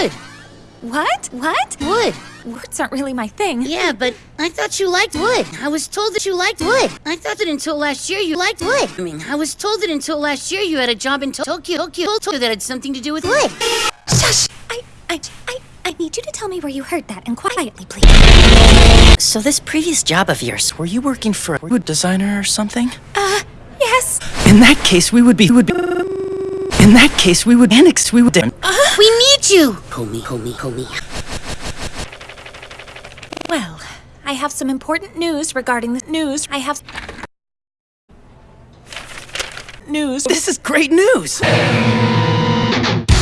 Wood. What? What? Wood. Words aren't really my thing. Yeah, but I thought you liked wood. I was told that you liked wood. I thought that until last year you liked wood. I mean, I was told that until last year you had a job in Tokyo, Tokyo, Tokyo that had something to do with wood. Shush! I, I, I, I need you to tell me where you heard that and quietly, please. So this previous job of yours, were you working for a wood designer or something? Uh, yes. In that case, we would be would be. In that case, we would annex. We would. We need you. Homie, homie, homie. Well, I have some important news regarding the news. I have news. This is great news.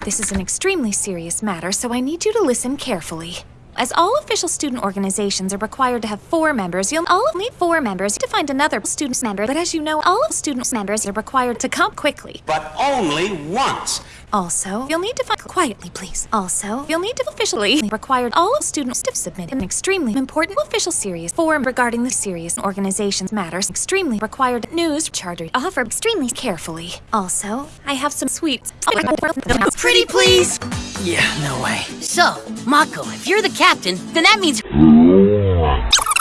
This is an extremely serious matter, so I need you to listen carefully. As all official student organizations are required to have four members, you'll all need four members to find another student member. But as you know, all of student members are required to come quickly. but only once. Also, you'll need to find quietly, please. Also, you'll need to officially required all of students to submit an extremely important official series form regarding the serious organization's matters. Extremely required news charter offer extremely carefully. Also, I have some sweets. Pretty please. Yeah, no way. So, Mako, if you're the captain, then that means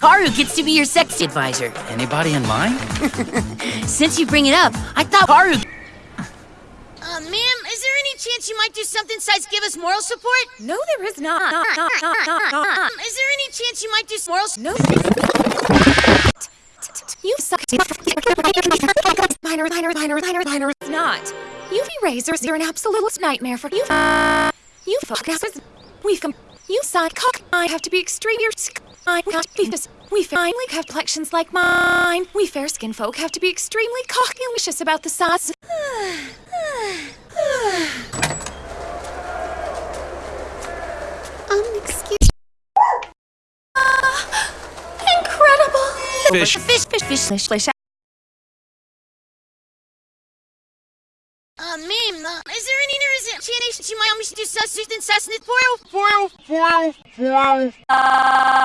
Haru gets to be your sex advisor. Anybody in mind? Since you bring it up, I thought Haru. Uh, ma'am, is there any chance you might do something besides give us moral support? No, there is not. Um, is there any chance you might do moral? No. You suck. Minor, minor, minor, minor, minor. It's not. UV razors are an absolute nightmare for you. You fuckasses. We've come. You side cock. I have to be extreme. I got this. We finally have collections like mine. We fair skin folk have to be extremely cocky-licious about the size. Fish. Fish, fish, fish, fish, fish. Uh, ma'am, uh, is there any chance you might want me to do something sus foil? Foil, foil, foil, foil.